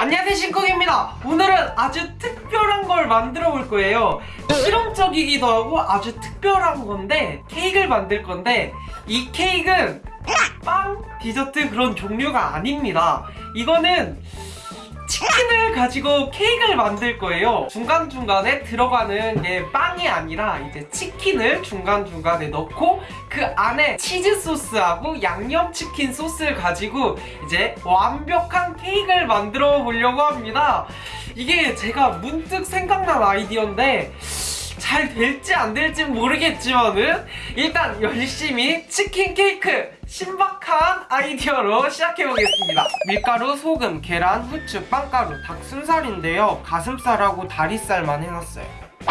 안녕하세요 신쿡입니다. 오늘은 아주 특별한 걸 만들어 볼 거예요. 실험적이기도 하고 아주 특별한 건데 케이크를 만들 건데 이 케이크는 빵, 디저트 그런 종류가 아닙니다. 이거는 치킨을 가지고 케이크를 만들 거예요. 중간중간에 들어가는 게 빵이 아니라 이제 치킨을 중간중간에 넣고 그 안에 치즈 소스하고 양념치킨 소스를 가지고 이제 완벽한 케이크를 만들어 보려고 합니다. 이게 제가 문득 생각난 아이디어인데 잘 될지 안 될지 모르겠지만은 일단 열심히 치킨 케이크 신박한 아이디어로 시작해 보겠습니다. 밀가루, 소금, 계란, 후추, 빵가루, 닭 순살인데요. 가슴살하고 다리살만 해놨어요.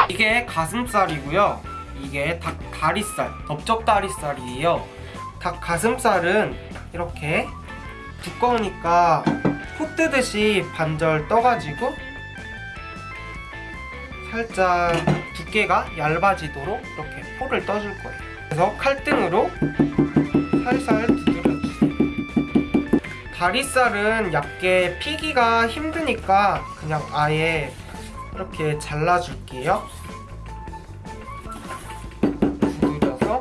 이게 가슴살이고요. 이게 닭 다리살, 넓적 다리살이에요. 닭 가슴살은 이렇게 두꺼우니까 코 뜨듯이 반절 떠가지고 살짝 두께가 얇아지도록 이렇게 포를 떠줄 거예요. 그래서 칼등으로 살살 두드려주세요. 다리살은 얇게 피기가 힘드니까 그냥 아예 이렇게 잘라줄게요. 두드려서.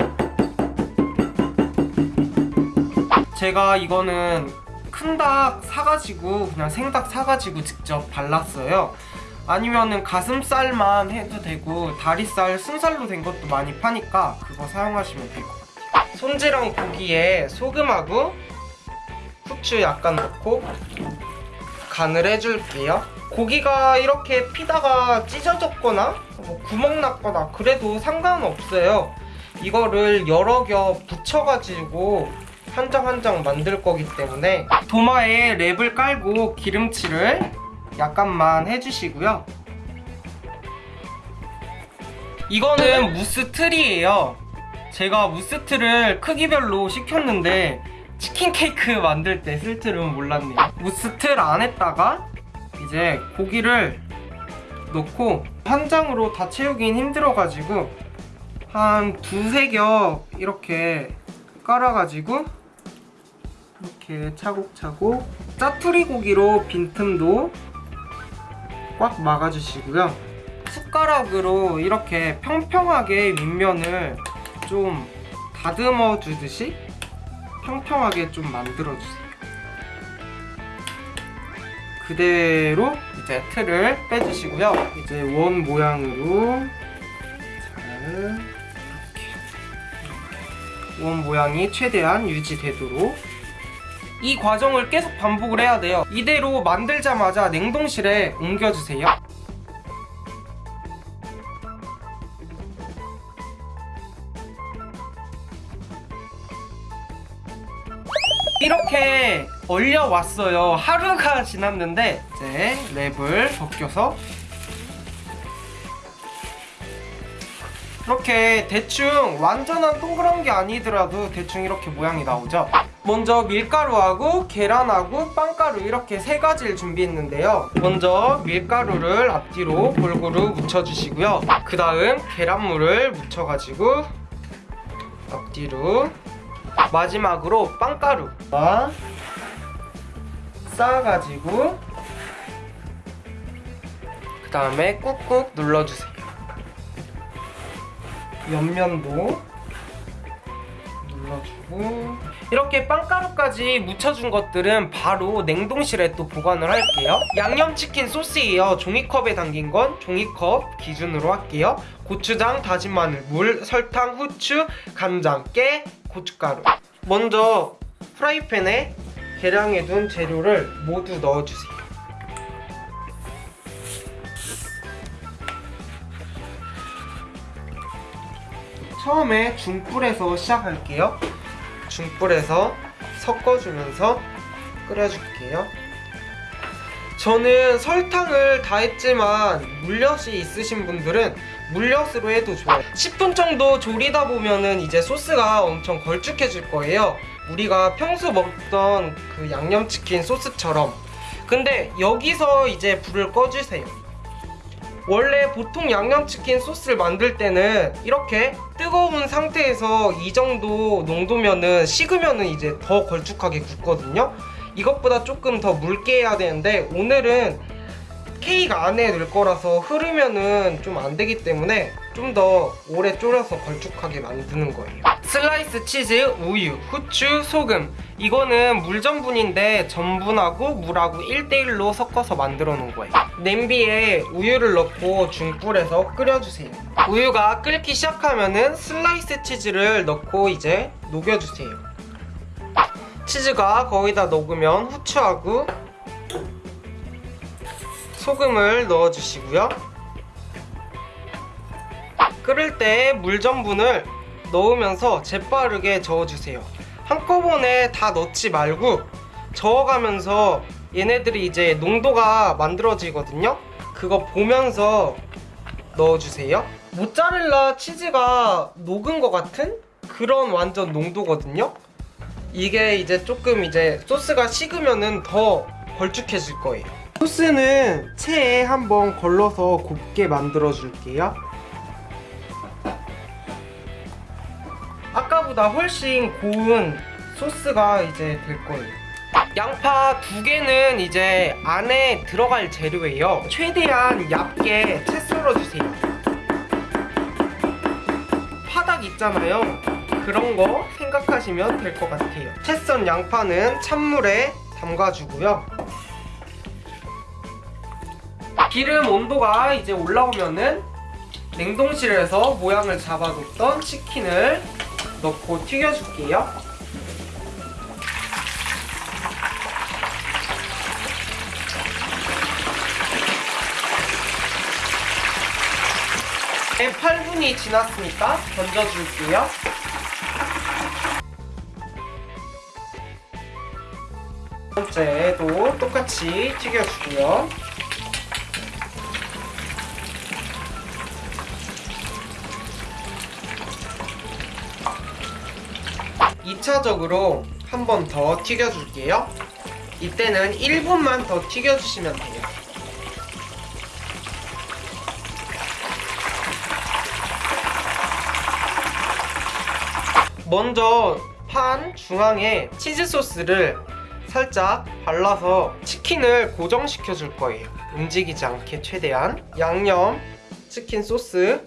제가 이거는 큰 닭 사가지고 그냥 생닭 사가지고 직접 발랐어요 아니면은 가슴살만 해도 되고 다리살 순살로 된 것도 많이 파니까 그거 사용하시면 같아요. 손질한 고기에 소금하고 후추 약간 넣고 간을 해줄게요. 고기가 이렇게 피다가 찢어졌거나 뭐 구멍 났거나 그래도 상관없어요. 이거를 여러 겹 붙여가지고 한 장 한 장 만들 거기 때문에 도마에 랩을 깔고 기름칠을 약간만 해주시고요. 이거는 무스 틀이에요. 제가 무스 틀을 크기별로 시켰는데 치킨 케이크 만들 때 쓸 줄은 몰랐네요. 무스 틀 안에다가 이제 고기를 넣고 한 장으로 다 채우긴 힘들어가지고 한 두세 겹 이렇게 깔아가지고 이렇게 차곡차곡 짜투리 고기로 빈틈도 꽉 막아주시고요. 숟가락으로 이렇게 평평하게 윗면을 좀 다듬어 주듯이 평평하게 좀 만들어 주세요. 그대로 이제 틀을 빼주시고요. 이제 원 모양으로 잘 이렇게. 원 모양이 최대한 유지되도록 이 과정을 계속 반복을 해야 돼요. 이대로 만들자마자 냉동실에 옮겨주세요. 이렇게 얼려왔어요. 하루가 지났는데 이제 랩을 벗겨서 이렇게 대충 완전한 동그란 게 아니더라도 대충 이렇게 모양이 나오죠 먼저 밀가루하고 계란하고 빵가루 이렇게 세 가지를 준비했는데요. 먼저 밀가루를 앞뒤로 골고루 묻혀주시고요. 그 다음 계란물을 묻혀가지고 앞뒤로 마지막으로 빵가루 쌓아가지고 그 다음에 꾹꾹 눌러주세요. 옆면도 눌러주고 이렇게 빵가루까지 묻혀준 것들은 바로 냉동실에 또 보관을 할게요. 양념치킨 소스예요. 종이컵에 담긴 건 종이컵 기준으로 할게요. 고추장, 다진 마늘, 물, 설탕, 후추, 간장, 깨, 고춧가루. 먼저 프라이팬에 계량해 둔 재료를 모두 넣어주세요. 처음에 중불에서 시작할게요 중불에서 섞어주면서 끓여줄게요. 저는 설탕을 다 했지만 물엿이 있으신 분들은 물엿으로 해도 좋아요. 10분 정도 졸이다 보면은 이제 소스가 엄청 걸쭉해질 거예요. 우리가 평소 먹던 그 양념치킨 소스처럼. 근데 여기서 이제 불을 꺼주세요 원래 보통 양념치킨 소스를 만들 때는 이렇게 뜨거운 상태에서 이 정도 농도면은 식으면은 이제 더 걸쭉하게 굽거든요 이것보다 조금 더 묽게 해야 되는데 오늘은 케이크 안에 넣을 거라서 흐르면은 좀 안 되기 때문에 좀 더 오래 졸여서 걸쭉하게 만드는 거예요. 슬라이스 치즈, 우유, 후추, 소금. 이거는 물 전분인데 전분하고 물하고 1대1로 섞어서 만들어 놓은 거예요. 냄비에 우유를 넣고 중불에서 끓여주세요. 우유가 끓기 시작하면 은 슬라이스 치즈를 넣고 이제 녹여주세요. 치즈가 거의 다 녹으면 후추하고 소금을 넣어주시고요. 끓을 때 물 전분을 넣으면서 재빠르게 저어주세요. 한꺼번에 다 넣지 말고 저어가면서 얘네들이 이제 농도가 만들어지거든요. 그거 보면서 넣어주세요. 모짜렐라 치즈가 녹은 것 같은 그런 완전 농도거든요. 이게 이제 조금 이제 소스가 식으면은 더 걸쭉해질 거예요. 소스는 체에 한번 걸러서 곱게 만들어 줄게요. 아까보다 훨씬 고운 소스가 이제 될 거예요. 양파 두 개는 이제 안에 들어갈 재료예요. 최대한 얇게 채 썰어주세요. 파닭 있잖아요. 그런 거 생각하시면 될 것 같아요. 채 썬 양파는 찬물에 담가주고요. 기름 온도가 이제 올라오면은 냉동실에서 모양을 잡아뒀던 치킨을 넣고 튀겨줄게요. 네, 8분이 지났으니까 던져줄게요. 두 번째도 똑같이 튀겨주고요. 2차적으로 한 번 더 튀겨줄게요. 이때는 1분만 더 튀겨주시면 돼요. 먼저 판 중앙에 치즈 소스를 살짝 발라서 치킨을 고정시켜 줄 거예요. 움직이지 않게 최대한 양념 치킨 소스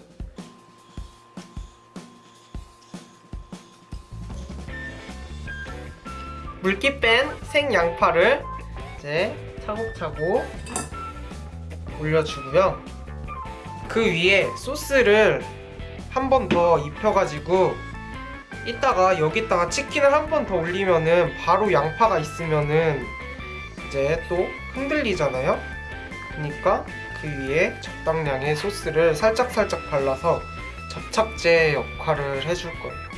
물기 뺀 생양파를 이제 차곡차곡 올려주고요. 그 위에 소스를 한 번 더 입혀가지고 이따가 여기다가 치킨을 한 번 더 올리면은 바로 양파가 있으면은 이제 또 흔들리잖아요. 그러니까 그 위에 적당량의 소스를 살짝살짝 발라서 접착제 역할을 해줄 거예요.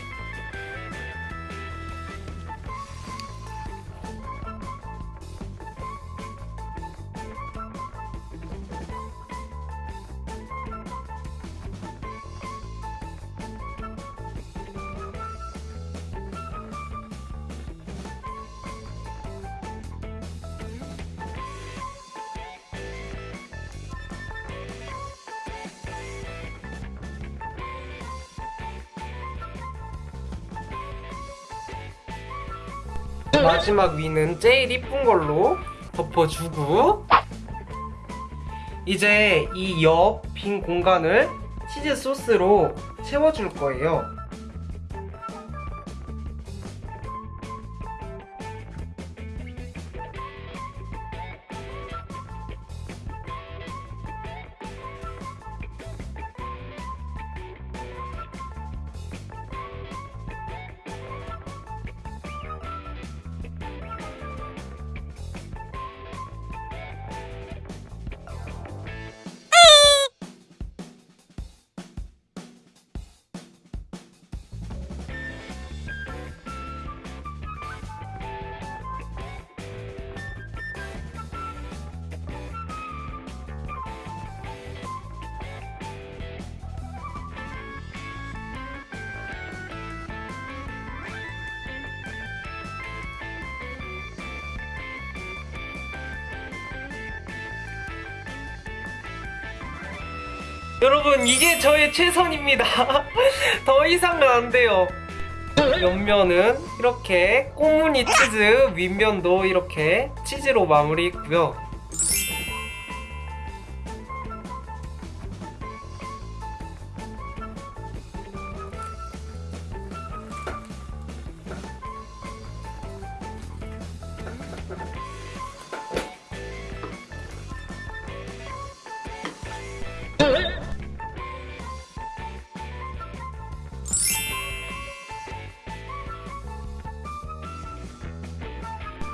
마지막 위는 제일 이쁜 걸로 덮어주고 이제 이 옆 빈 공간을 치즈 소스로 채워줄 거예요. 여러분 이게 저의 최선입니다. 더 이상은 안 돼요. 옆면은 이렇게 꽃무늬 치즈 윗면도 이렇게 치즈로 마무리 있고요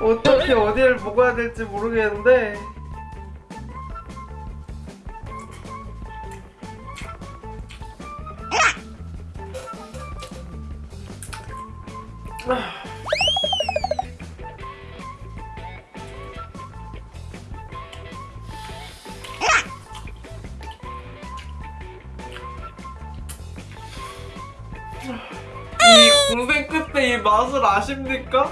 어떻게 어디를 먹어야 될지 모르겠는데 이 고생 끝에 이 맛을 아십니까?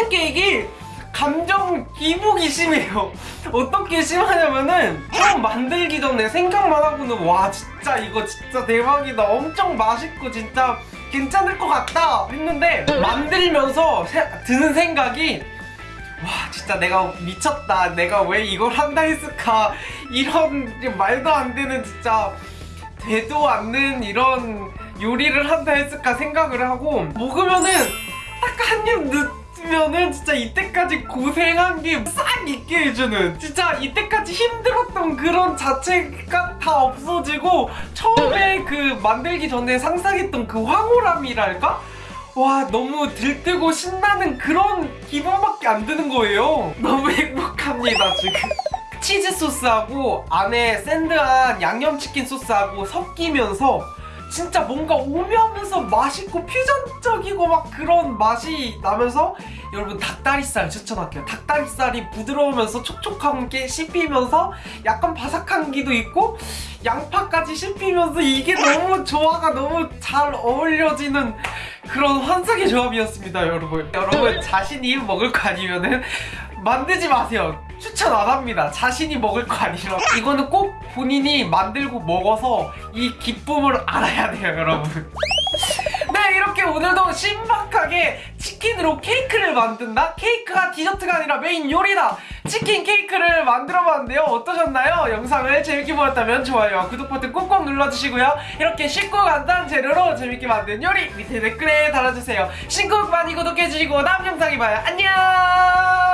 치킨 케이크 감정 기복이 심해요. 어떻게 심하냐면은 처음 만들기 전에 생각만 하고는 와 진짜 이거 진짜 대박이다. 엄청 맛있고 진짜 괜찮을 것 같다 했는데 만들면서 세- 드는 생각이 와 진짜 내가 미쳤다. 내가 왜 이걸 한다 했을까? 이런 말도 안 되는 진짜 되도 않는 이런 요리를 한다 했을까 생각을 하고 먹으면은 딱 한 입 넣으면은 진짜 이때까지 고생한 게 싹 있게 해주는. 진짜 이때까지 힘들었던 그런 자체가 다 없어지고 처음에 그 만들기 전에 상상했던 그 황홀함이랄까? 와 너무 들뜨고 신나는 그런 기분밖에 안 드는 거예요. 너무 행복합니다 지금. 치즈 소스하고 안에 샌드한 양념치킨 소스하고 섞이면서 진짜 뭔가 오묘하면서 맛있고 퓨전적이고 막 그런 맛이 나면서 여러분 닭다리살 추천할게요. 닭다리살이 부드러우면서 촉촉한 게 씹히면서 약간 바삭한 기도 있고 양파까지 씹히면서 이게 너무 조화가 너무 잘 어울려지는 그런 환상의 조합이었습니다 여러분. 여러분 자신이 먹을 거 아니면은 만들지 마세요 추천 안 합니다. 자신이 먹을 거 아니라. 이거는 꼭 본인이 만들고 먹어서 이 기쁨을 알아야 돼요 여러분. 네 이렇게 오늘도 신박하게 치킨으로 케이크를 만든다? 케이크가 디저트가 아니라 메인 요리다! 치킨 케이크를 만들어 봤는데요. 어떠셨나요? 영상을 재밌게 보셨다면 좋아요와 구독 버튼 꼭꼭 눌러주시고요. 이렇게 쉽고 간단한 재료로 재밌게 만든 요리 밑에 댓글에 달아주세요. 신곡 많이 구독해주시고 다음 영상에 봐요. 안녕